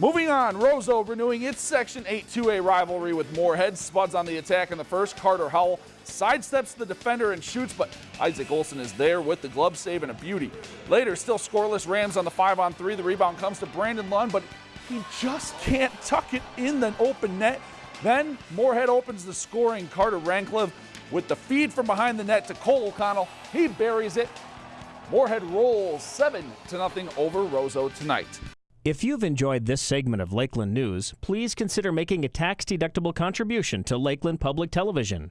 Moving on, Roseau renewing its Section 8 2A rivalry with Moorhead. Spuds on the attack in the first. Carter Howell sidesteps the defender and shoots, but Isaac Olson is there with the glove save and a beauty. Later, still scoreless Rams on the 5 on 3. The rebound comes to Brandon Lund, but he just can't tuck it in the open net. Then Moorhead opens the scoring. Carter Ranklev with the feed from behind the net to Cole O'Connell. He buries it. Moorhead rolls 7 to nothing over Roseau tonight. If you've enjoyed this segment of Lakeland News, please consider making a tax-deductible contribution to Lakeland Public Television.